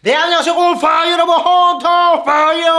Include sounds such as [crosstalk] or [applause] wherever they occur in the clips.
네 안녕하세요. 골파 여러분. 헌터퐝이에요.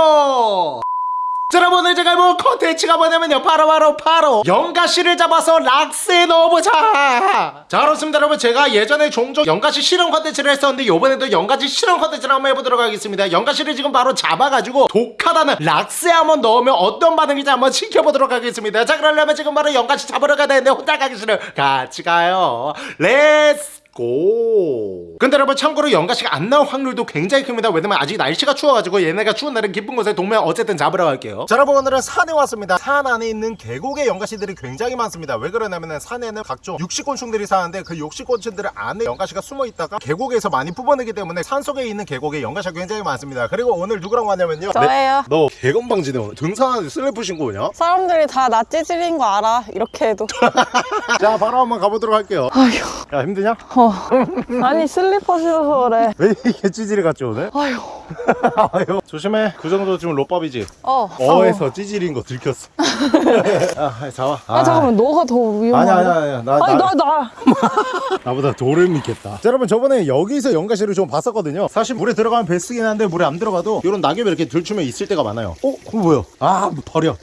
자, 여러분 오늘 제가 뭐 컨텐츠가 뭐냐면요. 바로 바로 바로 연가시를 잡아서 락스에 넣어보자. 자 그렇습니다. 여러분 제가 예전에 종종 연가시 실험 컨텐츠를 했었는데 요번에도 연가시 실험 컨텐츠를 한번 해보도록 하겠습니다. 연가시를 지금 바로 잡아가지고 독하다는 락스에 한번 넣으면 어떤 반응인지 한번 지켜보도록 하겠습니다. 자 그러려면 지금 바로 연가시 잡으러 가야 되는데 혼자 가기 싫어요. 같이 가요. let's go. 근데 여러분 참고로 연가시가 안 나올 확률도 굉장히 큽니다. 왜냐면 아직 날씨가 추워가지고 얘네가 추운 날은 깊은 곳에 동면 어쨌든 잡으러 갈게요. 자 여러분 오늘은 산에 왔습니다. 산 안에 있는 계곡에 연가시들이 굉장히 많습니다. 왜 그러냐면은 산에는 각종 육식곤충들이 사는데 그 육식곤충들 안에 연가시가 숨어 있다가 계곡에서 많이 뽑아내기 때문에 산 속에 있는 계곡에 연가시가 굉장히 많습니다. 그리고 오늘 누구랑 왔냐면요. 저예요. 너 개건방지네 오늘 등산하는데 슬리퍼 신고 오냐? 사람들이 다 나 찌질인 거 알아. 이렇게 해도. [laughs] 자 바로 한번 가보도록 할게요. 아휴. 야 힘드냐? 어. [laughs] 아니 슬리퍼 신어서 그래. 왜 이렇게 찌질이 같지 오늘? 아휴. 아유. [laughs] 조심해. 그 정도 지금 좆밥이지? 어. 어에서 찌질인 거 들켰어. [laughs] 아 잡아. 아, 잠깐만. 너가 더 위험해. 아니야 아니야 아니야. 나, 아니 나, 나 나. 나보다 돌을 믿겠다. 자 여러분 저번에 여기서 연가시를 좀 봤었거든요. 사실 물에 들어가면 베스트긴 한데 물에 안 들어가도 이런 낙엽이 이렇게 들추면 있을 때가 많아요. 어? 그거 뭐야? 아 버려. 야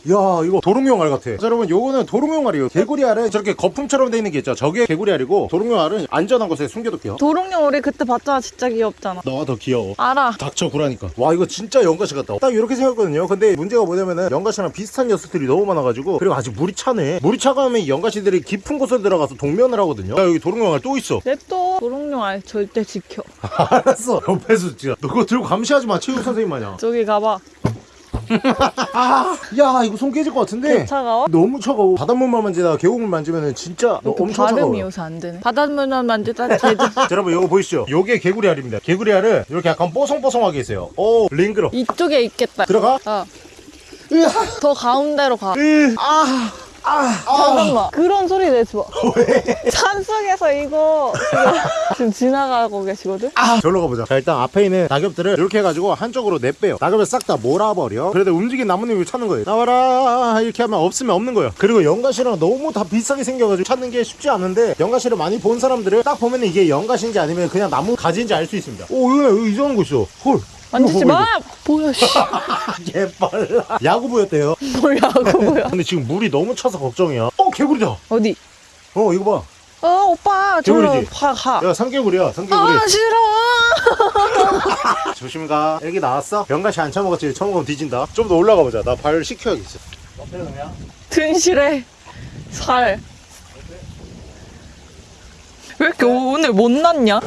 이거 도롱뇽 알 같아. 자 여러분 요거는 도롱뇽 알이에요. 개구리 알은 저렇게 거품처럼 돼 있는 게 있죠. 저게 개구리 알이고 도롱뇽 알은 안전한 곳에 숨겨둘게요 도롱뇽 우리 그때 봤잖아. 진짜 귀엽잖아. 너가 더 귀여워 알아. 닥쳐 구라니까 와 이거 진짜 연가시 같다 딱 이렇게 생겼거든요 근데 문제가 뭐냐면은 연가시랑 비슷한 녀석들이 너무 많아가지고 그리고 아직 물이 차네 물이 차가면 이 연가시들이 깊은 곳에 들어가서 동면을 하거든요 야 여기 도롱뇽알 또 있어 냅둬. 도롱뇽 알 절대 지켜. [laughs] 알았어 옆에서 진짜 너 그거 들고 감시하지 마 체육 선생님 마냥 저기 가봐. [laughs] 아 야 이거 손 깨질 것 같은데 차가워? 너무 차가워 바닷물만 만지다가 계곡물 만지면은 진짜 엄청 발음이 차가워요 요새 안 되네. 바닷물만 만지다 [laughs] 제주. 자, 여러분 이거 보이시죠 요게 개구리 알입니다 개구리 알은 이렇게 약간 뽀송뽀송하게 있어요 오 링그러 이쪽에 있겠다. 들어가 어. 으아 더 가운데로 가. 으, 아, 아, 잠깐만. 그런 소리 내지 마. 산 속에서 이거 지금, 지나가고 계시거든? 아, 절로 가보자. 자, 일단 앞에 있는 낙엽들을 이렇게 해가지고 한쪽으로 내빼요. 낙엽을 싹 다 몰아버려. 그래도 움직인 나뭇잎을 찾는 거예요. 나와라! 이렇게 하면 없으면 없는 거예요. 그리고 연가시랑 너무 다 비슷하게 생겨가지고 찾는 게 쉽지 않은데, 연가시를 많이 본 사람들은 딱 보면 이게 연가시인지 아니면 그냥 나무 가지인지 알 수 있습니다. 오, 이거 여기 이상한 거 있어. 헐. 만지지 이거 봐, 마! 뭐야, 씨. [laughs] 개빨라. 야구 보였대요. 뭐야고, 뭐야. [laughs] 근데 지금 물이 너무 차서 걱정이야. 어, 개구리다. 어디? 어, 이거 어, 오빠, 저로 개구리지? 가, 가. 봐. 야, 삼개구리야, 삼개구리. 아, 싫어! [laughs] 조심히 가. 애기 나왔어? 연가시 안 처먹었지? 처먹으면 뒤진다. 좀 더 올라가 보자. 나 발 식혀야겠어. 어때, 그냥? 든실해. 살. 왜 이렇게 오늘 못 났냐?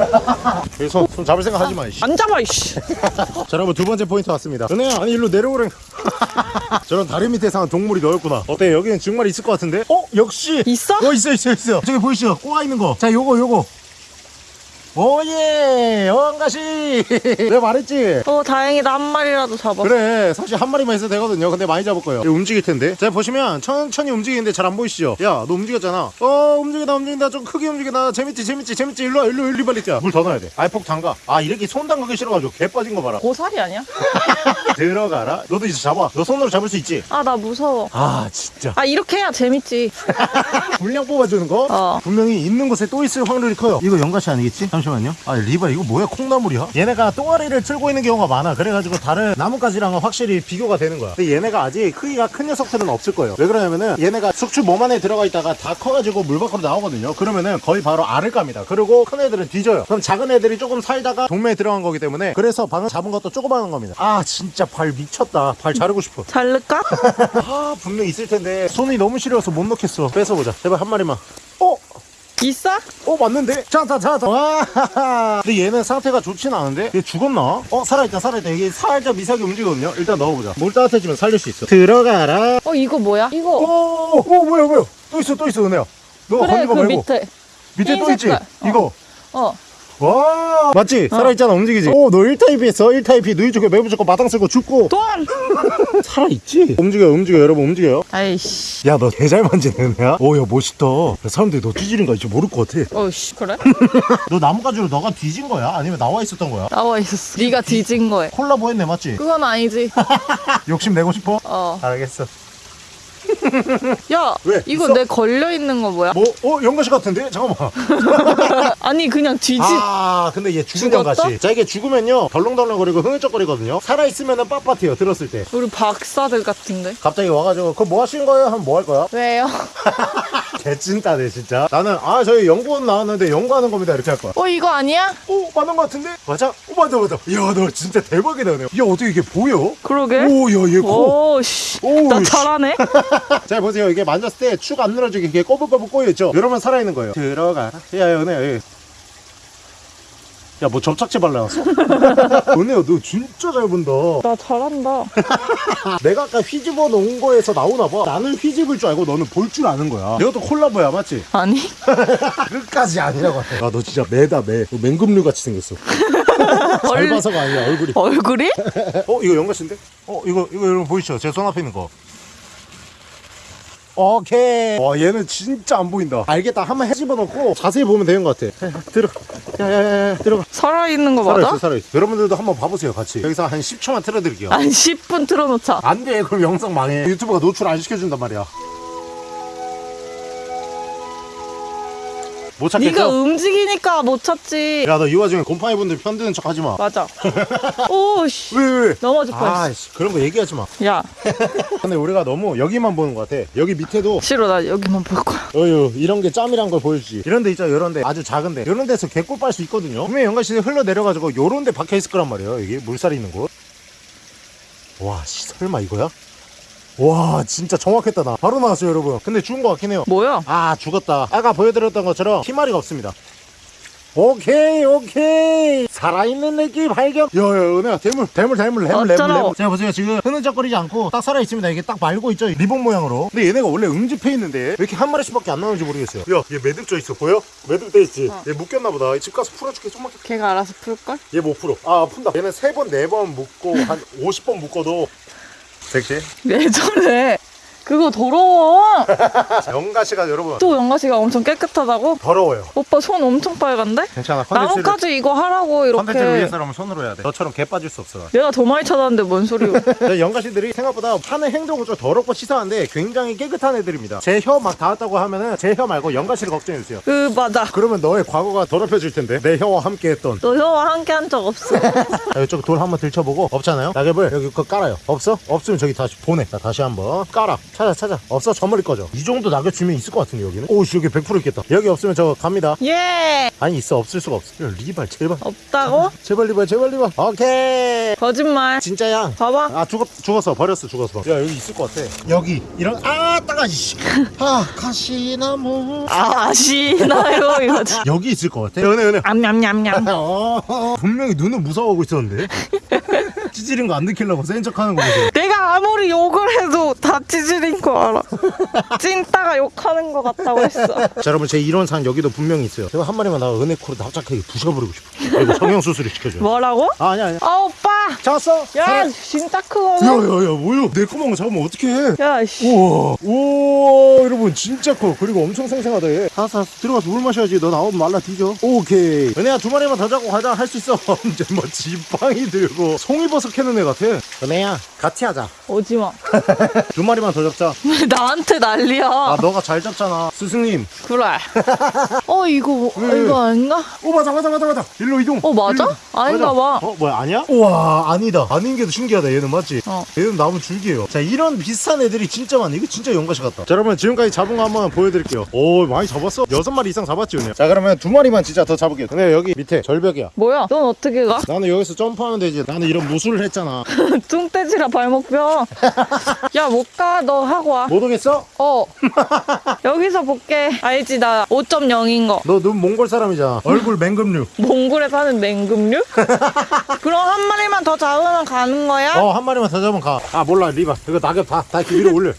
여기 손, 손 잡을 생각 하지 마, 이씨. 안 잡아, 이씨. [laughs] 자, 여러분, 두 번째 포인트 왔습니다. 은혜야, 아니, 일로 내려오래. [laughs] 저런 다리 밑에 사는 동물이 너였구나. 어때, 여기는 정말 있을 것 같은데? 어, 역시! 있어? 어, 있어, 있어, 있어. 저기 보이시죠? 꼬아 있는 거. 자, 요거, 요거. oh yeah! 연가시! 내가 말했지? 어, 다행이다. 한 마리라도 잡았어. 그래 사실 한 마리만 있어도 되거든요 근데 많이 잡을 거예요 움직일 텐데 자 보시면 천천히 움직이는데 잘 안 보이시죠 야 너 움직였잖아 어 움직인다 움직인다 좀 크게 움직인다 재밌지 재밌지 재밌지 일로 와 일로 일로 빨리 자물 더 넣어야 돼 아이폭 담가 아 이렇게 손 담가기 싫어가지고 개 빠진 거 봐라 고사리 아니야? [laughs] 들어가라 너도 이제 잡아 너 손으로 잡을 수 있지 아, 나 무서워. 아 진짜 아, 이렇게 해야 재밌지. [laughs] 분량 뽑아주는 거 어. 분명히 있는 곳에 또 있을 확률이 커요 이거 연가시 아니겠지? 잠시만 요. 아 리바 이거 뭐야? 콩나물이야? 얘네가 똥아리를 틀고 있는 경우가 많아. 그래가지고 다른 나뭇가지랑은 확실히 비교가 되는 거야. 근데 얘네가 아직 크기가 큰 녀석들은 없을 거예요. 왜 그러냐면은 얘네가 숙주 몸 안에 들어가 있다가 다 커가지고 물 밖으로 나오거든요. 그러면은 거의 바로 알을 깝니다. 그리고 큰 애들은 뒤져요. 그럼 작은 애들이 조금 살다가 동매에 들어간 거기 때문에 그래서 방금 잡은 것도 조그마한 겁니다. 아 진짜 발 미쳤다. 발 자르고 싶어. 자를까? [laughs] 아 분명 있을 텐데 손이 너무 시려서 못 넣겠어. 뺏어보자. 제발 한 마리만. 어? 있어? 어 맞는데? 자자 자자 와 근데 얘는 상태가 좋진 않은데? 얘 죽었나? 어 살아있다 살아있다 이게 살짝 미세하게 움직이거든요 일단 넣어보자 물 따뜻해지면 살릴 수 있어 들어가라 어, 이거 뭐야? 이거. 오, 오 뭐야 뭐야 또 있어 또 있어 은혜야 너가 그래, 거그 말고 밑에. 밑에 흰또 있지? 어. 이거 어. 와 맞지? 살아있잖아 움직이지? 오너 1타입이 했어 1타입이 누이 쪽에 매부 잡고 마당 쓸고 죽고 돈! [laughs] 살아있지? 움직여요 움직여요 여러분 움직여요 아이씨. 야 너 개잘 만지네 은혜야 오야 멋있다 사람들이 너 뒤지는 거 이제 모를 것 같아 어이씨, 그래? [laughs] 너 나뭇가지로 너가 뒤진 거야? 아니면 나와 있었던 거야? 나와 있었어. 네가 뒤진 거에. 콜라보 했네 맞지? 그건 아니지. [laughs] 욕심 내고 싶어? 어. 알겠어 야, 왜? 이거 있어? 내 걸려 있는 거 뭐야? 뭐? 어? 연가시 같은데? 잠깐만 [laughs] 아니 그냥 뒤집. 아 근데 얘 죽은? 연가시 자 이게 죽으면요 덜렁덜렁거리고 흥얼쩍거리거든요 살아있으면 빳빳해요 들었을 때 우리 박사들 같은데. 갑자기 와가지고 그거 뭐 하시는 거예요? 하면 뭐 할 거야? 왜요? [laughs] 개찐따네 진짜 나는 아 저희 연구원 나왔는데 연구하는 겁니다 이렇게 할 거야 어 이거 아니야? 오 맞는 거 같은데? 맞아? 오 맞아 맞아 이야 너 진짜 대박이다 너. 야 어떻게 이게 보여? 그러게. 오야얘코 오, 씨. 오우, 나 씨. 잘하네. [laughs] [laughs] 자 보세요 이게 만졌을 때 축 안 늘어지게 이게 꼬불꼬불 꼬여있죠 이러면 살아있는 거예요 들어가 야 연애야 야뭐 접착제 발라놨어 연애야 [laughs] 너 진짜 잘 본다 나 잘한다. [laughs] 내가 아까 휘집어 놓은 거에서 나오나 봐 나는 휘집을 줄 알고 너는 볼 줄 아는 거야 이것도 콜라보야 맞지? 아니? 끝까지 아니라고 해. 야너 진짜 매다 매 너 맹금류 같이 생겼어 잘 얼- 봐서가 아니야 얼굴이 얼굴이? 어 이거 연가씨인데? 어 이거 이거 여러분 보이시죠? 제 손 앞에 있는 거 오케이. 와 얘는 진짜 안 보인다. 알겠다. 한번 해집어 놓고 자세히 보면 되는 것 같아. 들어. 야야야야 들어가. 살아있는 거 살아있어 맞아? 살아있어. 여러분들도 한번 봐보세요 같이. 여기서 한 10초만 틀어드릴게요. 한 10분 틀어놓자. 안돼. 그럼 영상 망해. 유튜브가 노출 안 시켜준단 말이야 못 찾겠죠? 네가 움직이니까 못 찾지. 야 너 이 와중에 곰팡이 분들 편드는 척 하지 마 맞아. [laughs] 오, 씨. 왜, 왜, 왜? 넘어질 뻔했어. 아이씨 그런 거 얘기하지 마 야, [laughs] 근데 우리가 너무 여기만 보는 것 같아 여기 밑에도 싫어. 나 여기만 볼 거야. 어휴 이런 게 짬이란 걸 보여주지 이런 데 있죠 이런 데 아주 작은 데 이런 데서 개꿀 빨 수 있거든요 분명히 연가시에 흘러 내려가지고 요런 데 박혀 있을 거란 말이에요 여기 물살이 있는 곳와 씨 설마 이거야? 와 진짜 정확했다 나. 바로 나왔어요 여러분. 근데 죽은 것 같긴 해요. 뭐야? 아 죽었다. 아까 보여드렸던 것처럼 희마리가 없습니다. 오케이 오케이. 살아있는 애기 발견. 야야 은혜야 대물 대물 대물 어쩌라고. 대물. 자 보세요 지금 흐느적거리지 않고 딱 살아있습니다. 이게 딱 말고 있죠 리본 모양으로. 근데 얘네가 원래 응집해 있는데 왜 이렇게 한 마리씩 밖에 안 나오는지 모르겠어요. 야얘 매듭 져 있어 보여? 매듭 돼 있지? 어. 얘 묶였나 보다. 집 가서 풀어줄게 좀만 걔가 알아서 풀걸? 얘 못 풀어. 아 푼다. 얘는 세 번 네 번 묶고 한 [laughs] 50번 묶어도 섹시 왜 저래? 그거 더러워. [laughs] 연가시가 여러분 또 연가시가 엄청 깨끗하다고? 더러워요 오빠 손 엄청 빨간데? 괜찮아 컨텐츠를 나뭇가지 이거 하라고 컨텐츠를 이렇게. 위해서라면 손으로 해야 돼 너처럼 개 빠질 수 없어 내가 더 많이 찾았는데 뭔 소리야? [laughs] 저 연가시들이 생각보다 하는 행동은 좀 더럽고 치사한데 굉장히 깨끗한 애들입니다. 제 혀 막 닿았다고 하면은 제 혀 말고 연가시를 걱정해주세요. 그 맞아. 그러면 너의 과거가 더럽혀질 텐데 내 혀와 함께 했던 너 형와 함께 한 적 없어. 자, [laughs] 이쪽 돌 한번 들춰보고 없잖아요 낙엽을 여기 거 깔아요 없어? 없으면 저기 다시 보내 자 다시 한번 깔아 찾아 찾아. 없어 저 머리 꺼져. 이 정도 낙엽 주면 있을 것 같은데 여기는? 오씨 여기 100% 있겠다. 여기 없으면 저 갑니다. 예. 아니 있어 없을 수가 없어. 야, 리발 제발. 없다고? 제발 리발 제발 리발. 오케이! 거짓말. 진짜야. 봐봐. 아 죽었 죽었어. 버렸어 죽었어. 야 여기 있을 것 같아. 여기 이런 아 따가 [laughs] 아 가시나무. 아, 아시나요 [laughs] 이거지. 여기 있을 것 같아. 은혜 은혜. 암냠냠냠. 어, [laughs] 어, 분명히 눈은 무서워하고 있었는데. 찌질인 거안 느끼려고 센 척하는 거 보세요 내가 아무리 욕을 해도 다 찌질 인 거 알아. 찐따가 욕하는 거 같다고 했어. 자 여러분 제 이론상 여기도 분명히 있어요. 제가 한 마리만 나가 은혜 코로 납작하게 부셔버리고 싶어. 그리고 성형수술을 시켜줘요. 뭐라고? 아 아니야 아니야. 아 오빠. 잡았어? 야 진짜 크고. 야야야 뭐야? 내 꼬망을 잡으면 어떡해? 야 씨. 우와. 우와 여러분 진짜 커. 그리고 엄청 생생하다 얘. 알았어 들어가서 물 마셔야지. 너 나오면 말라 뒤져. 오케이. 은혜야 두 마리만 더 잡고 가자. 할 수 있어. [laughs] 언제 뭐 지팡이 들고 송이버섯 캐는 애 같아 은혜야 같이 하자 오지 마. [laughs] 두 마리만 더 잡자 왜 [laughs] 나한테 난리야? 아 너가 잘 잡잖아 스승님 그래. [laughs] 어 이거 뭐- 왜? 이거 아닌가? 오 맞아 맞아 맞아 맞아 일로 이동 어, 맞아? 일로. 아닌가 봐. 어 뭐야 아니야? 우와 아니다 아닌 게도 신기하다 얘는 맞지? 어. 얘는 나무 줄기예요 자 이런 비슷한 애들이 진짜 많네 이거 진짜 연가시 같다 자 여러분 지금까지 잡은 거 한번 보여드릴게요 오 많이 잡았어 여섯 마리 이상 잡았지 오늘 자 그러면 두 마리만 진짜 더 잡을게요 근데 여기 밑에 절벽이야 뭐야? 넌 어떻게 가? 나는 여기서 점프하면 되지 나는 이런 무술을 했잖아 뚱떼지라 발목 뼈. 야 못 가. 너 하고 와. 못 오겠어? 어. [laughs] 여기서 볼게. 알지 나 5.0인 거. 너 눈 몽골 사람이잖아 얼굴 맹금류 [laughs] 몽골에 사는 맹금류? [laughs] 그럼 한 마리만 더 잡으면 가는 거야? 어 한 마리만 더 잡으면 가아 몰라 리바 이거 낙엽 다다 이렇게 위로 올려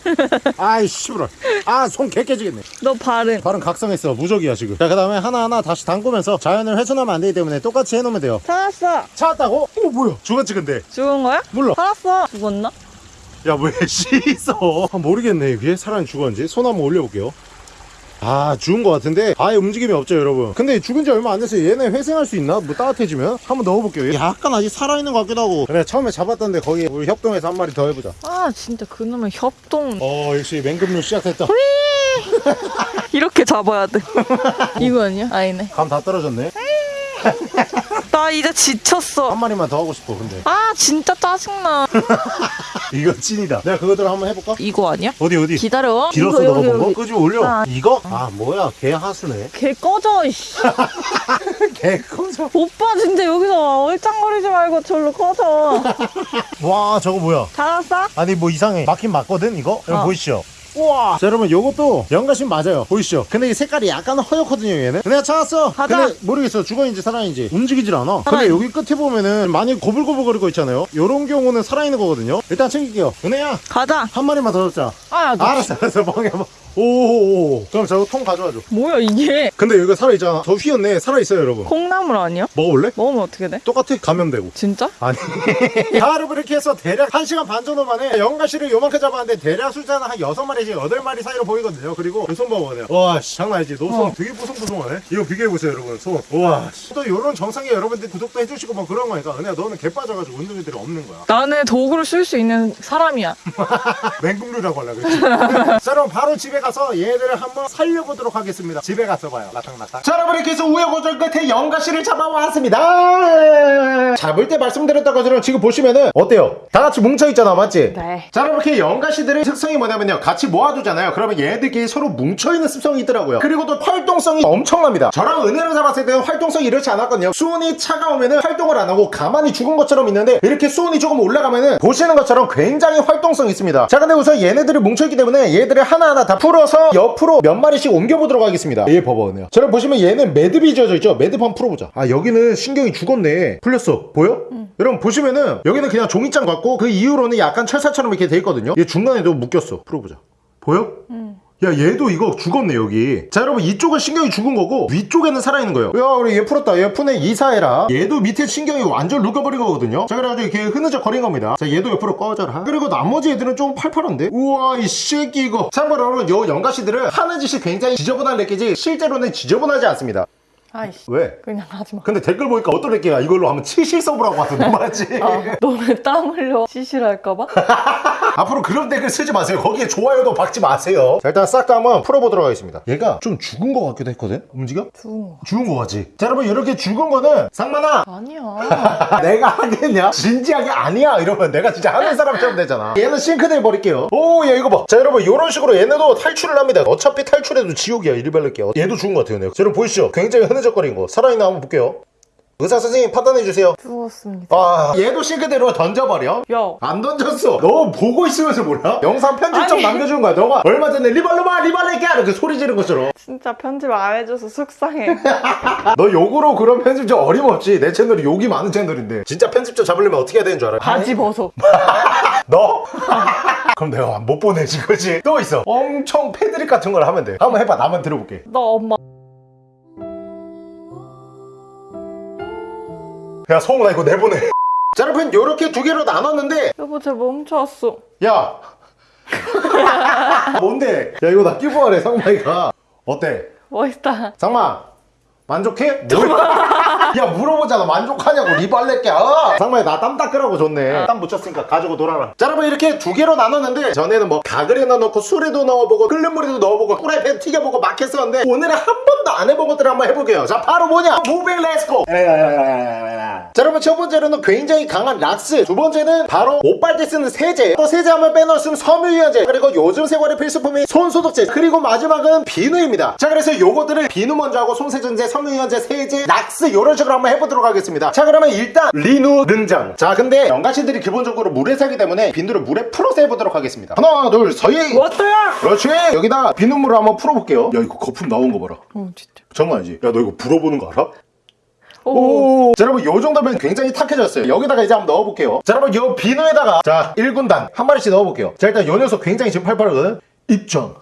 아이 씨부러 아손 개 깨지겠네 너 발은. 발은 각성했어 무적이야 지금 자그 다음에 하나하나 다시 담그면서 자연을 훼손하면 안 되기 때문에 똑같이 해놓으면 돼요 살았어. 찾았다고? 어 뭐야 죽었지 근데 죽은 거야? 몰라 살았어. 죽었나? 야 왜 [laughs] 씻어? 아, 모르겠네. 이게 사람이 죽었는지. 손 한번 올려볼게요. 아 죽은 것 같은데 아예 움직임이 없죠 여러분. 근데 죽은 지 얼마 안 돼서 얘네 회생할 수 있나? 뭐 따뜻해지면? 한번 넣어볼게요. 약간 아직 살아있는 것 같기도 하고. 그래 처음에 잡았던데 거기 우리 협동에서 한 마리 더 해보자. 아 진짜 그놈의 협동. 어 역시 맹금류 시작했다. [laughs] 이렇게 잡아야 돼. [laughs] 이거 아니야? 아니네. 감 다 떨어졌네 [laughs] 나 이제 지쳤어 한 마리만 더 하고 싶어 근데 아 진짜 짜증나 [laughs] 이거 찐이다 내가 그거대로 한번 해볼까? 이거 아니야? 어디 어디 기다려 길었어 이거, 너가 여기, 본 거? 여기. 끄집 올려 아. 이거? 아 뭐야 개 하수네 걔 꺼져 이씨 [laughs] 개 커져 오빠 진짜 여기서 얼짱거리지 말고 절로 꺼져 와 저거 뭐야 찾았어? 아니 뭐 이상해 맞긴 맞거든 이거? 여러분 어. 보이시죠? 우와. 자 여러분 요것도 연가심 맞아요. 보이시죠? 근데 이 색깔이 약간 허옇거든요 얘는. 내가 찾았어. 가자. 근데 모르겠어 죽어있는지 살아있는지. 움직이질 않아. 근데 살아있- 여기 끝에 보면은 많이 고불고불거리고 있잖아요. 요런 경우는 살아있는 거거든요. 일단 챙길게요. 은혜야. 가자. 한 마리만 더 잡자. 아 너, 알았어 알았어. 멍해 오오오 그럼 저거 통 가져와줘. 뭐야 이게? 근데 여기가 살아있잖아. 더 휘었네 살아있어요 여러분. 콩나물 아니야? 먹어볼래? 먹으면 어떻게 돼? 똑같아 감염되고. 진짜? 아니. 자 여러분 이렇게 해서 대략 1시간 반 정도 만에 연가시를 요만큼 잡았는데 대략 숫자는 한 6마리에서 8마리 사이로 보이거든요. 그리고 손 봐봐요. 와 씨 장난 아니지. 너손 어. 되게 보송보송하네. 이거 비교해보세요 여러분. 손와또 요런 정상에 여러분들 구독도 해주시고 뭐 그런 거니까 은혜야 너는 개 빠져가지고 운동애들이 없는 거야. 나는 도구를 쓸 수 있는 사람이야. 맹금류라고 하려 그랬지. 자 그럼 바로 집에 가서 얘들을 한번 살려보도록 하겠습니다. 집에 가서 봐요. 라탕라탕. 자 여러분 이렇게 해서 우여곡절 끝에 연가시를 잡아왔습니다. 잡을 때 말씀드렸던 것처럼 지금 보시면은 어때요? 다 같이 뭉쳐있잖아 맞지? 네. 자 여러분 이렇게 연가시들의 특성이 뭐냐면요. 같이 모아두잖아요. 그러면 얘네들끼리 서로 뭉쳐있는 습성이 있더라고요. 그리고 또 활동성이 엄청납니다. 저랑 은혜를 잡았을 때는 활동성이 이렇지 않았거든요. 수온이 차가우면은 활동을 안 하고 가만히 죽은 것처럼 있는데 이렇게 수온이 조금 올라가면은 보시는 것처럼 굉장히 활동성이 있습니다. 자 근데 우선 얘네들이 뭉쳐있기 때문에 얘들을 하나하나 다 풀 어서 옆으로 몇 마리씩 옮겨보도록 하겠습니다. 얘 봐봐 은혜야 자 여러분 보시면 얘는 매듭이 지어져 있죠? 매듭 한번 풀어보자. 아 여기는 신경이 죽었네. 풀렸어. 보여? 여러분 보시면은 여기는 그냥 종이장 같고 그 이후로는 약간 철사처럼 이렇게 돼 있거든요. 얘 중간에도 묶였어. 풀어보자. 보여? 야 얘도 이거 죽었네 여기. 자 여러분 이쪽은 신경이 죽은 거고 위쪽에는 살아있는 거예요. 야 우리 얘 풀었다. 얘 푼에 이사해라. 얘도 밑에 신경이 완전 녹아버린 거거든요. 자 그래가지고 이렇게 흐느적 거린 겁니다. 자 얘도 옆으로 꺼져라. 그리고 나머지 애들은 좀 팔팔한데? 우와 이 새끼 이거. 참고로 여러분 요 연가시들은 하는 짓이 굉장히 지저분한 렉기지 실제로는 지저분하지 않습니다. 아이씨. 왜? 그냥 하지마. 근데 댓글 보니까 어떤 렉기가 이걸로 하면 치실 서브라고 하던데 [laughs] 맞지? 아, 너네 땀 흘려. 시실할까봐? [laughs] 앞으로 그런 댓글 쓰지 마세요. 거기에 좋아요도 박지 마세요. 자, 일단 싹 다 한번 풀어보도록 하겠습니다. 얘가 좀 죽은 것 같기도 했거든? 움직여? 죽은 거 죽은 거 같지? 자, 여러분, 이렇게 죽은 거는 상만아! 아니야 [laughs] 내가 하겠냐? 진지하게 아니야! 이러면 내가 진짜 하는 사람처럼 되잖아. 얘는 싱크대에 버릴게요. 오, 야, 이거 봐. 자, 여러분, 이런 식으로 얘네도 탈출을 합니다. 어차피 탈출해도 지옥이야, 이리 발릴게요. 얘도 죽은 것 같아요, 네. 자, 여러분, 보이시죠? 굉장히 흐느적거린 거. 살아있나 한번 볼게요. 의사 선생님 판단해 주세요. 죽었습니다 아, 얘도 싱크대로 던져버려. 야 안 던졌어. 너 보고 있으면서 몰라? 영상 편집점 아니. 남겨주는 거야. 너가 얼마 전에 리발로마 리발레게 이렇게 소리 지르는 것처럼. 진짜 편집 안 해줘서 속상해 [laughs] 너 욕으로 그런 편집점 어림없지. 내 채널이 욕이 많은 채널인데. 진짜 편집점 잡으려면 어떻게 해야 되는 줄 알아? 바지 벗어 [laughs] 너? [laughs] 그럼 내가 못 보내지, 그지? 또 있어. 엄청 패드립 같은 걸 하면 돼. 한번 해봐. 나만 들어볼게. 너 엄마 야, 성훈아 이거 내보내. [laughs] 자, 여러분, 요렇게 두 개로 나눴는데, 여보 쟤 멈췄어 야! [laughs] 뭔데? 야, 이거 나 끼고 하래, 상마이가. 어때? 멋있다 상마 만족해? [laughs] 야 물어보잖아. 만족하냐고. 리발렛게 아! 상마야 나땀 닦으라고 줬네. 땀 묻혔으니까 가지고 놀아라. 자 여러분 이렇게 두 개로 나눴는데 전에는 뭐 가글에나 넣고 술에도 넣어보고 끓는 물에도 넣어보고 후라이팬 튀겨보고 막 했었는데 오늘은 한 번도 안 해본 것들을 한번 해볼게요. 자 바로 뭐냐? moving let's go 자 여러분 첫 번째로는 굉장히 강한 락스. 두 번째는 바로 옷빨때 쓰는 세제. 또 세제 수 없는 섬유유연제. 그리고 요즘 생활의 필수품인 손소독제. 그리고 마지막은 비누입니다. 자 그래서 요거들을 비누 먼저 하고 손세정제 섬유유연제 세제 락스 요런 식으로 한번 해보도록 하겠습니다 자 그러면 일단 비누 등장 자 근데 연가시들이 기본적으로 물에 살기 때문에 비누를 물에 풀어서 해보도록 하겠습니다 하나 둘 서이 왔다야 그렇지 여기다 비누물을 한번 풀어볼게요 야 이거 거품 나온 거 봐라 어 진짜 장난 아니지 야 너 이거 불어보는 거 알아? 오, 오. 자, 여러분, 요 정도면 굉장히 탁해졌어요. 여기다가 이제 한번 넣어볼게요. 자, 여러분, 요 비누에다가, 자, 1군단, 한 마리씩 넣어볼게요. 자, 일단 요 녀석 굉장히 지금 팔팔하거든? 입장.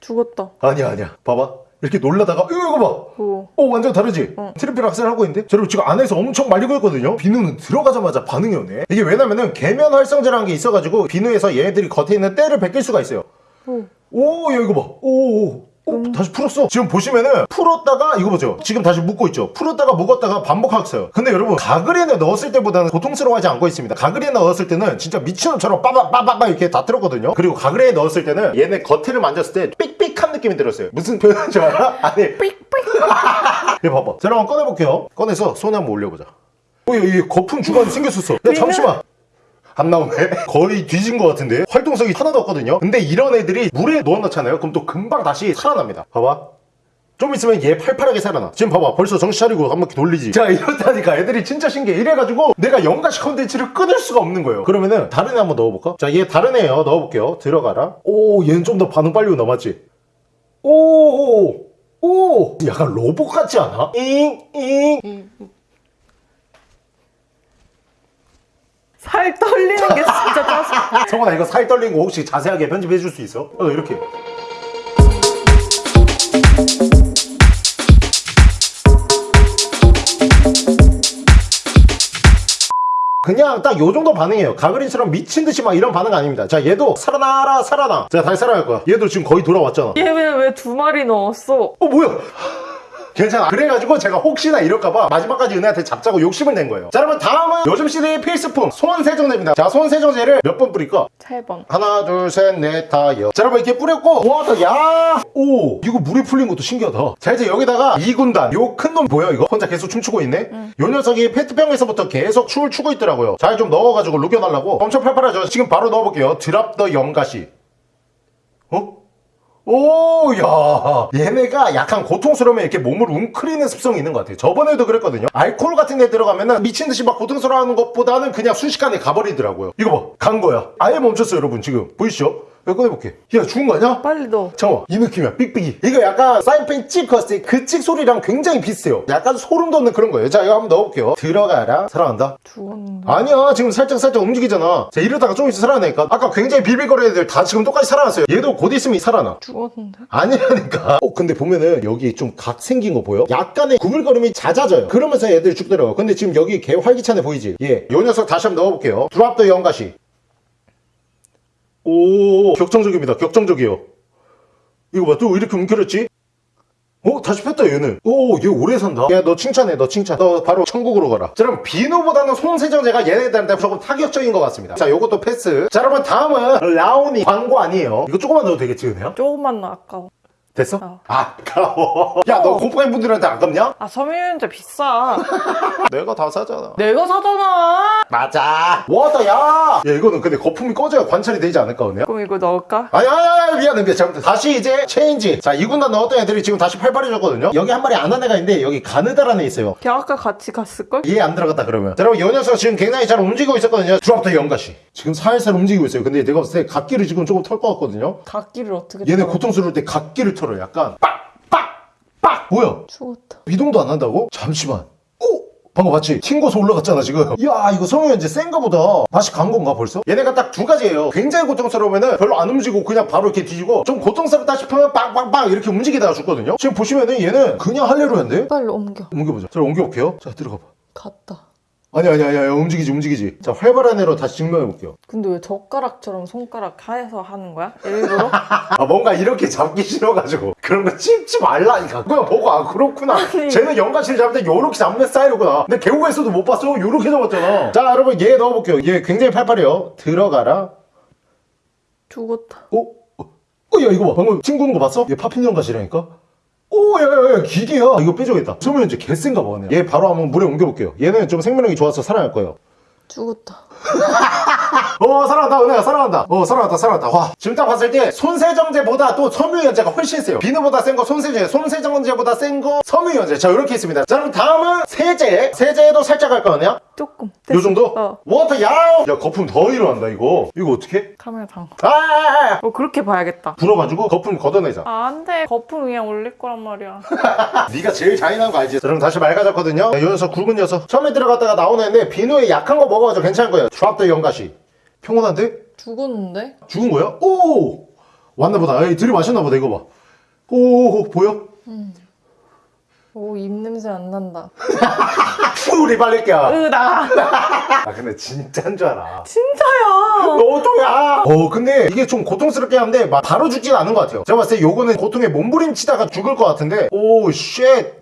죽었다 아니야, 아니야. 봐봐. 이렇게 놀라다가, 이거, 이거 봐. 오. 어, 완전 다르지? 트리플 악셀 하고 있는데? 자, 여러분, 지금 안에서 엄청 말리고 있거든요? 비누는 들어가자마자 반응이 오네. 이게 왜냐면은, 계면 활성제라는 게 있어가지고, 비누에서 얘네들이 겉에 있는 때를 벗길 수가 있어요. 오. 오, 야, 이거 봐. 오, 오, 오. 어, 다시 풀었어. 지금 보시면은 풀었다가 이거 보죠. 지금 다시 묶고 있죠. 풀었다가 묶었다가 반복하고 있어요. 근데 여러분 가그린에 넣었을 때보다는 고통스러워하지 않고 있습니다. 가그린에 넣었을 때는 진짜 미친놈처럼 빠바빠바빠 이렇게 다 들었거든요. 그리고 가그린에 넣었을 때는 얘네 겉을 만졌을 때 삑삑한 느낌이 들었어요. 무슨 표현인지 알아? [laughs] 아니. 얘 [laughs] 봐봐. 자, 한번 꺼내볼게요. 꺼내서 손에 한번 올려보자. 어, 이, 이 거품 주관이 생겼었어. 야, 잠시만. 안 나오네? [laughs] 거의 뒤진 것 같은데? 활동성이 하나도 없거든요? 근데 이런 애들이 물에 넣어놓잖아요? 그럼 또 금방 다시 살아납니다. 봐봐. 좀 있으면 얘 팔팔하게 살아나. 지금 봐봐. 벌써 정신 차리고 한 바퀴 돌리지. 자, 이렇다니까. 애들이 진짜 신기해. 이래가지고 내가 연가시 컨텐츠를 끊을 수가 없는 거예요. 그러면은 다른 애 한번 넣어볼까? 자, 얘 다른 애예요. 넣어볼게요. 들어가라. 오, 얘는 좀 더 반응 빨리 오나, 맞지? 오, 오, 오. 약간 로봇 같지 않아? 잉, 잉. 살 떨리는 게 진짜 짜증. 성원아 [laughs] 이거 살 떨린 거 혹시 자세하게 편집해 줄 수 있어? 어 이렇게 그냥 딱 요 정도 반응이에요. 가그린처럼 미친 듯이 막 이런 반응 아닙니다. 자 얘도 살아나라 살아나. 자 다시 살아날 거야. 얘도 지금 거의 돌아왔잖아. 얘 왜 왜 두 마리 넣었어? 어 뭐야 괜찮아. 그래가지고 제가 혹시나 이럴까봐 마지막까지 은혜한테 잡자고 욕심을 낸 거예요. 자 여러분 다음은 요즘 시대의 필수품 손세정제입니다. 자 손세정제를 몇 번 뿌릴까? 세 번. 하나 둘 셋 넷 다여. 자 여러분 이렇게 뿌렸고 와서 야오! 이거 물이 풀린 것도 신기하다. 자 이제 여기다가 이군단 요 큰 놈 보여 이거? 혼자 계속 춤추고 있네? 요 녀석이 페트병에서부터 계속 춤을 추고 있더라고요. 잘좀 넣어가지고 녹여달라고. 엄청 팔팔하죠? 지금 바로 넣어볼게요. 드랍 더 영가시. 어? 오, 야. 얘네가 약간 고통스러우면 이렇게 몸을 웅크리는 습성이 있는 것 같아요. 저번에도 그랬거든요. 알코올 같은 데 들어가면은 미친 듯이 막 고통스러워하는 것보다는 그냥 순식간에 가버리더라고요. 이거 봐. 간 거야. 아예 멈췄어요, 여러분. 지금. 보이시죠? 이거 꺼내볼게. 야, 죽은 거 아니야? 빨리 넣어. 잠깐만 이 느낌이야. 삑삑이. 이거 약간 사인펜 찍 컸을 때그찍 소리랑 굉장히 비슷해요. 약간 소름 돋는 그런 거예요. 자 이거 한번 넣어볼게요. 들어가라. 사랑한다. 죽었는데. 아니야 지금 살짝 살짝 움직이잖아. 자 이러다가 좀 있으면 살아나니까. 아까 굉장히 빌빌거리는 애들 다 지금 똑같이 살아났어요. 얘도 곧 있으면 살아나. 죽었는데. 아니라니까. 어 근데 보면은 여기 좀 각 생긴 거 보여? 약간의 구불거림이 잦아져요. 그러면서 애들이 죽더라고. 근데 지금 여기 개 활기찬 애 보이지? 예요 녀석 다시 한번 넣어볼게요. 드랍 더 영가시 오 격정적입니다 격정적이요 이거 봐 또 이렇게 움켜렸지? 어? 다시 폈다 얘는 오얘 오래 산다 야 너 칭찬해 너 칭찬 너 바로 천국으로 가라 자 그럼 비누보다는 손세정제가 얘네들한테 조금 타격적인 것 같습니다 자 요것도 패스 자 여러분 다음은 라온이 광고 아니에요 이거 조금만 넣어도 되겠지 은혜야? 조금만 넣어 아까워. 됐어? 어. 아까워 야너 곰팡이 분들한테 아깝냐? 아 섬유유연제 비싸. [laughs] 내가 다 사잖아 내가 사잖아. 맞아 와다 야! 야 이거는 근데 거품이 꺼져야 관찰이 되지 않을까 은혜야? 그럼 이거 넣을까? 아니 아니 아니 미안해 미안해 잘못했어 다시 이제 체인지 자 2군단 넣었던 애들이 지금 다시 팔팔해졌거든요 여기 한 마리 안 한 애가 있는데 여기 가느다라는 애 있어요 걔 아까 같이 갔을걸? 이해 안 들어갔다 그러면 자 여러분 이 녀석 지금 굉장히 잘 움직이고 있었거든요 드랍더 연가시 지금 살살 움직이고 있어요 근데 내가 봤을 때 각기를 지금 조금 털 것 같거든요 각기를 어떻게 얘네? 고통스러울 때 각기를 털어 약간 빡빡 빡 뭐야 죽었다. 이동도 안 한다고? 잠시만 오! 방금 봤지? 튕고서 올라갔잖아 지금 [laughs] 야 이거 성현제 센가 보다 다시 간 건가 벌써? 얘네가 딱 두 가지예요 굉장히 고통스러우면은 별로 안 움직이고 그냥 바로 이렇게 뒤지고 좀 고통스럽다 싶으면 빵빵빵 이렇게 움직이다가 죽거든요 지금 보시면은 얘는 그냥 할레루야인데? 빨리 옮겨. 옮겨보자 자 옮겨볼게요 자 들어가봐 갔다. 아니 아니 아니 아니 움직이지 움직이지 자 활발한 애로 다시 증명해 볼게요 근데 왜 젓가락처럼 손가락 하에서 하는 거야? 일부러? [laughs] 아 뭔가 이렇게 잡기 싫어가지고 그런 거 찝지 말라니까 그냥 보고 아 그렇구나 [laughs] 아니. 쟤는 연가시를 잡을 때 요렇게 잡는 스타일이구나 근데 개우에서도 못 봤어 요렇게 잡았잖아 자 여러분 얘 넣어볼게요 얘 굉장히 팔팔해요 들어가라 죽었다. 어? 어? 어, 야 이거 봐 방금 튕기는 거 봤어? 얘 poppin' 연가시라니까 오, 야, 야, 야, 기계야. 이거 빼줘야겠다. 섬유유연제 개센가 봐. 그냥. 얘 바로 한번 물에 옮겨볼게요. 얘는 좀 생명력이 좋아서 살아날 거예요. 죽었다. [laughs] 어 살아난다 은혜야 살아난다 어 살아났다 살아났다 와 지금 딱 봤을 때 손세정제보다 또 섬유유연제가 훨씬 세요 비누보다 센 거 손세정제 손세정제보다 센 거 섬유유연제 자 이렇게 있습니다 자 그럼 다음은 세제 세제도 살짝 할 거네요 조금. 요. 정도? 어. water 야야 거품 더 일어난다 이거 이거 어떻게? 카메라 담가. 아어 그렇게 봐야겠다. 불어가지고 거품 걷어내자 아, 안 돼. 거품 그냥 올릴 거란 말이야. [laughs] 네가 제일 잔인한 거 알지? 자, 그럼 다시 맑아졌거든요 이 녀석 굵은 녀석 처음에 들어갔다가 나오는 애인데 비누에 약한 거 먹어가지고 괜찮은 거예요 drop the 연가시 평온한데? 죽었는데? 죽은 거야? 오! 왔나 보다. 에이, 들이마셨나 보다, 이거 봐. 오, 보여? 오 입냄새 안 난다 푸 리발렛게야 으나 아 근데 진짜인 줄 알아 진짜야 너도야 어 근데 이게 좀 고통스럽게 한데 막 바로 죽진 않은 것 같아요 제가 봤을 때 요거는 고통에 몸부림치다가 죽을 것 같은데 오 shit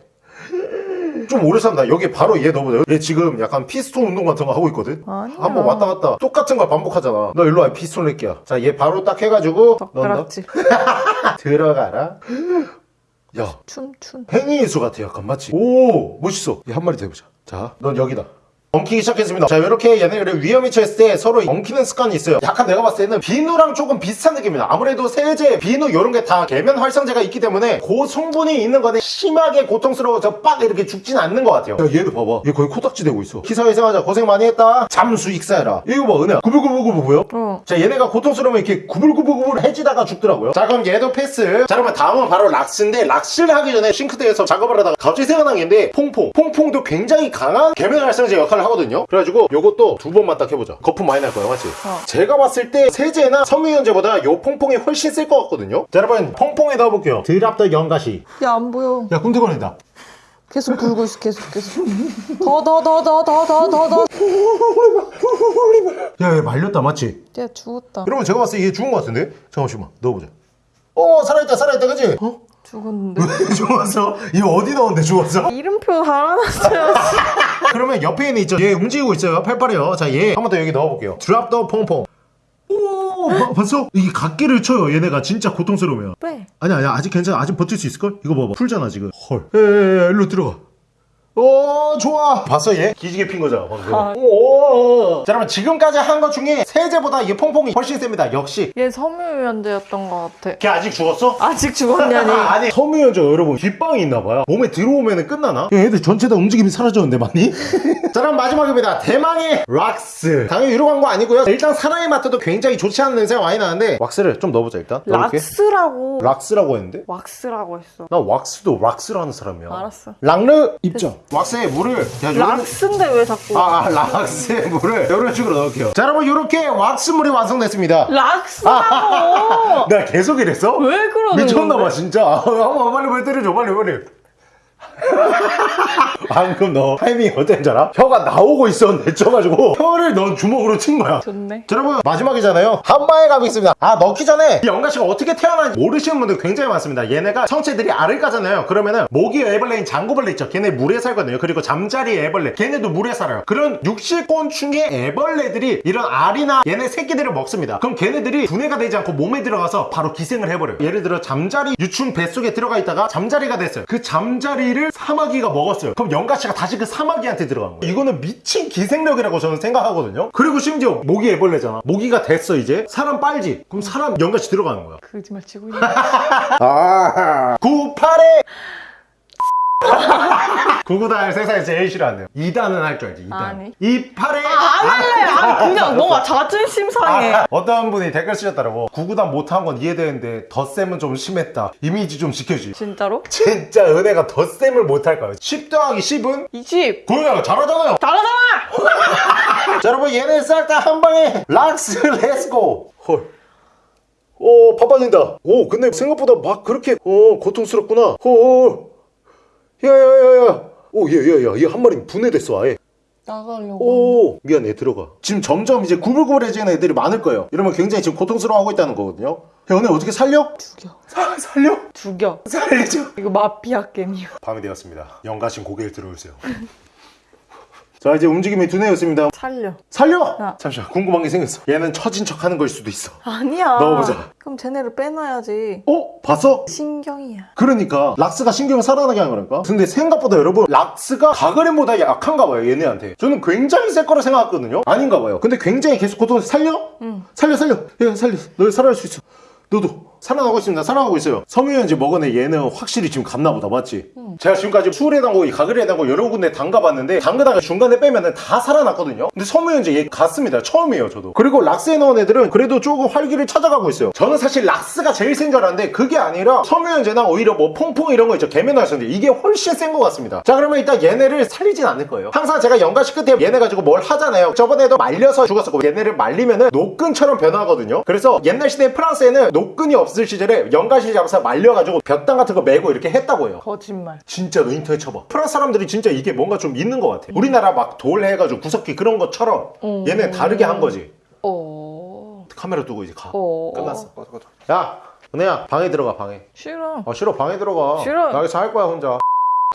좀 오래 산다. 여기 바로 얘 넣어보자 얘 지금 약간 피스톤 운동 같은 거 하고 있거든? 아니야. 한번 왔다 갔다 똑같은 걸 반복하잖아. 너 일로 와 피스톤 새끼야. 자 얘 바로 딱 해가지고 넣는다. [laughs] 들어가라. 야 춘춘 행위인수 같아 약간. 맞지? 오 멋있어. 얘 한 마리 더 해보자. 자넌 여기다 엉키기 시작했습니다. 자 이렇게 얘네를 위험에 처했을 때 서로 엉키는 습관이 있어요. 약간 내가 봤을 때는 비누랑 조금 비슷한 느낌이다. 아무래도 세제, 비누 이런 게 다 계면 활성제가 있기 때문에 그 성분이 있는 거는 심하게 고통스러워서 빡 이렇게 죽진 않는 것 같아요. 야 얘도 봐봐. 얘 거의 코딱지 되고 있어. 기사회생하자. 고생 많이 했다. 잠수 익사해라. 이거 봐 은혜야. 구불구불구불 보여? 어. 자 얘네가 고통스러우면 이렇게 구불구불구불 해지다가 죽더라고요. 자 그럼 얘도 패스. 자 그러면 다음은 바로 락스인데 락스를 하기 전에 싱크대에서 작업을 하다가 갑자기 생각난 게 있는데 퐁퐁. 퐁퐁도 굉장히 강한 계면 활성제 역할을 하거든요 그래가지고 요것도 두 번만 딱 해보자 거품 많이 날 거야 맞지? 어. 제가 봤을 때 세제나 섬유유연제보다 요 퐁퐁이 훨씬 쓸 것 같거든요 자 여러분 퐁퐁에 넣어볼게요 드랍더 연가시 야 안 보여 야 꿈틀거린다 계속 불고 있어 계속 계속 더 더 더 더 더 더 더더 야얘 말렸다 맞지? 얘 죽었다 여러분 제가 봤을 때 얘 죽은 것 같은데? 잠깐만 넣어보자 어 살아있다 살아있다 그치? 어? 죽었는데 [laughs] 왜 죽었어? 얘 어디 넣었는데 죽었어? 이름표 달아놨어요 [laughs] 그러면 옆에 있는 있죠? 얘 움직이고 있어요. 팔팔해요. 자, 얘 한 번 더 여기 넣어볼게요. 드랍 더 퐁퐁. 오, 봐- 봤어? 이게 각기를 쳐요. 얘네가 진짜 고통스러우면. 빼 아니 아니 아직 괜찮아. 아직 버틸 수 있을걸? 이거 봐봐. 풀잖아 지금. 헐. 에에에 일로 들어가. 오 좋아. 봤어 얘? 기지개 핀 거잖아 방금. 아. 오. 자 여러분 지금까지 한 것 중에 세제보다 이 퐁퐁이 훨씬 셉니다. 역시. 얘 섬유유연제였던 것 같아. 걔 아직 죽었어? 아직 죽었냐니? [laughs] 아니 섬유연제 여러분 뒷방이 있나봐요. 몸에 들어오면 끝나나? 야, 얘들 전체 다 움직임이 사라졌는데 많이? [laughs] 자 그럼 마지막입니다. 대망의 락스. 당연히 유료 광고 아니고요. 일단 사나이 마트도 굉장히 좋지 않은 냄새가 많이 나는데 왁스를 좀 넣어보자 일단. 락스라고. 락스라고 했는데? 왁스라고 했어. 나 왁스도 락스로 하는 사람이야. 알았어. 락르 입장 왁스에 물을 락스인데 왜 자꾸 아, 아 락스에 물을 이런 식으로 넣을게요. 자 여러분 이렇게 왁스물이 완성됐습니다. 락스라고? [laughs] 나 계속 이랬어? 왜 그러는 미쳤나봐? 진짜. [laughs] 아, 한번 빨리 빨리 때려줘 빨리 빨리 [laughs] 방금 너 타이밍이 어땠는 줄 알아? 혀가 나오고 있었는데 쪄가지고 혀를 넌 주먹으로 친 거야. 좋네. 자, 여러분 마지막이잖아요. 한방에 가보겠습니다. 아 넣기 전에 이 연가시가 어떻게 태어난지 모르시는 분들 굉장히 많습니다. 얘네가 성체들이 알을 까잖아요. 그러면은 모기 애벌레인 장구벌레 있죠. 걔네 물에 살거든요. 그리고 잠자리 애벌레. 걔네도 물에 살아요. 그런 육식곤충의 애벌레들이 이런 알이나 얘네 새끼들을 먹습니다. 그럼 걔네들이 분해가 되지 않고 몸에 들어가서 바로 기생을 해버려요. 예를 들어 잠자리 유충 뱃속에 들어가 있다가 잠자리가 됐어요. 그 잠자리 를 사마귀가 먹었어요. 그럼 연가시가 다시 그 사마귀한테 들어간 거예요. 이거는 미친 기생력이라고 저는 생각하거든요. 그리고 심지어 모기 애벌레잖아. 모기가 됐어 이제. 사람 빨지. 그럼 사람 연가시 들어가는 거야. 거짓말 치고 있네. [laughs] 아 98에 [laughs] 구구단 세상에 제일 싫어하네요. 2단은 할 줄 알지 2단 아니. 28에 안 할래 아 그냥 너가 자존심 상해. 아, 어떤 분이 댓글 쓰셨더라고 구구단 못한 건 이해되는데 덧셈은 좀 심했다. 이미지 좀 지켜주지. 진짜로? 진짜 은혜가 덧셈을 못할 거예요 10 더하기 10은? 20 그러냐 잘하잖아요. 잘하잖아! [laughs] 자 여러분 얘네 싹 다 한 방에 락스 Let's go. 헐. 오 바빠진다. 오 근데 생각보다 막 그렇게 어 고통스럽구나. 오 야야야야. 오얘얘야. 얘 한 마리 분해됐어 아예. 나가려고. 오 미안해 들어가. 지금 점점 이제 구불구불해지는 애들이 많을 거예요. 이러면 굉장히 지금 고통스러워하고 있다는 거거든요. 야 오늘 어떻게 살려? 죽여. 사, [laughs] 살려? 죽여. 살리죠 이거 마피아 게임이야. 밤이 되었습니다. 영가신 고개를 들어주세요 [laughs] 자 이제 움직임이 두뇌였습니다. 살려. 살려! 야. 잠시만 궁금한 게 생겼어. 얘는 처진 척 하는 걸 수도 있어. 아니야. 넣어보자. 그럼 쟤네를 빼놔야지. 어? 봤어? 신경이야. 그러니까 락스가 신경을 살아나게 하는 거니까? 근데 생각보다 여러분 락스가 가그램보다 약한가 봐요 얘네한테. 저는 굉장히 셀 거라 생각했거든요. 아닌가 봐요. 근데 굉장히 계속 고통 살려? 응. 살려 살려. 얘 살려. 너 살아날 수 있어. 너도 살아나고 있습니다. 살아나고 있어요. 먹은 애 얘는 확실히 지금 갔나 보다 맞지? 제가 지금까지 수울에 담고 가글에 담고 여러 군데 담가봤는데 담그다가 중간에 빼면은 다 살아났거든요. 근데 섬유유연 제 얘 갔습니다. 처음이에요 저도. 그리고 락스에 넣은 애들은 그래도 조금 활기를 찾아가고 있어요. 저는 사실 락스가 제일 센 줄 알았는데 그게 아니라 섬유유연제나 오히려 뭐 퐁퐁 이런 거 있죠. 개면화였었는데 이게 훨씬 센 것 같습니다. 자 그러면 일단 얘네를 살리진 않을 거예요. 항상 제가 연가시 끝에 얘네 가지고 뭘 하잖아요. 저번에도 말려서 죽었었고 얘네를 말리면은 노끈처럼 변하거든요. 그래서 옛날 시대 프랑스에는 노끈이 없 없을 시절에 연가시 잡아서 말려가지고 볕당 같은 거 메고 이렇게 했다고 해요 거짓말. 진짜로 인터넷 쳐봐 프랑스 사람들이 진짜 이게 뭔가 좀 있는 것 같아 우리나라 막 돌 해가지고 구석기 그런 것처럼 어. 얘네 다르게 한 거지 어. 카메라 두고 이제 가 어. 끝났어 야 은혜야 방에 들어가 방에 싫어. 어 싫어 방에 들어가 싫어. 나 여기서 할 거야 혼자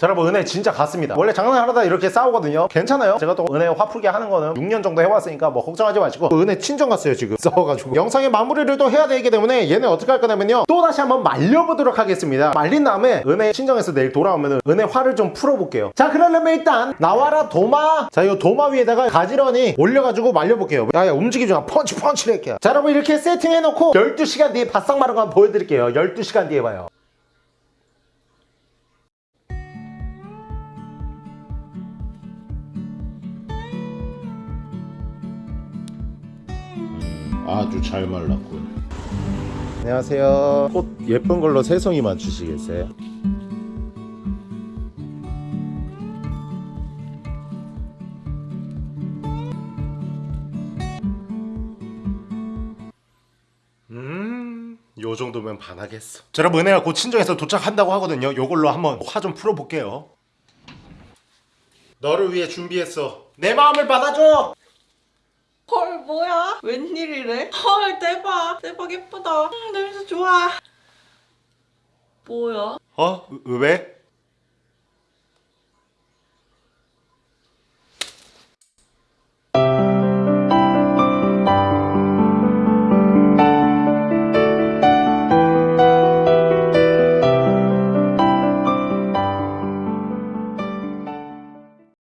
자 여러분 은혜 진짜 갔습니다. 원래 장난하다 이렇게 싸우거든요. 괜찮아요? 제가 또 은혜 화풀게 하는 거는 6년 정도 해왔으니까 뭐 걱정하지 마시고. 은혜 친정 갔어요 지금. [laughs] 싸워가지고. 영상의 마무리를 또 해야 되기 때문에 얘네 어떻게 할 거냐면요. 또 다시 한번 말려보도록 하겠습니다. 말린 다음에 은혜 친정에서 내일 돌아오면 은혜 화를 좀 풀어볼게요. 자 그러려면 일단 나와라 도마. 자 이 도마 위에다가 가지런히 올려가지고 말려볼게요. 야야 움직이지 마. 펀치 펀치를 할게요 자 여러분 이렇게 세팅해놓고 12시간 뒤에 바싹 마른 거 한번 보여드릴게요. 12시간 뒤에 봐요 아주 잘 말랐군. 안녕하세요. 꽃 예쁜 걸로 세 송이만 주시겠어요? 음, 요 정도면 반하겠어. 자, 여러분 은혜가 곧 친정에서 도착한다고 하거든요. 요걸로 한번 화 좀 풀어볼게요. 너를 위해 준비했어. 내 마음을 받아줘. 헐 뭐야? 웬일이래? 헐 대박 대박 예쁘다 음, 냄새 좋아 뭐야? 어? 왜?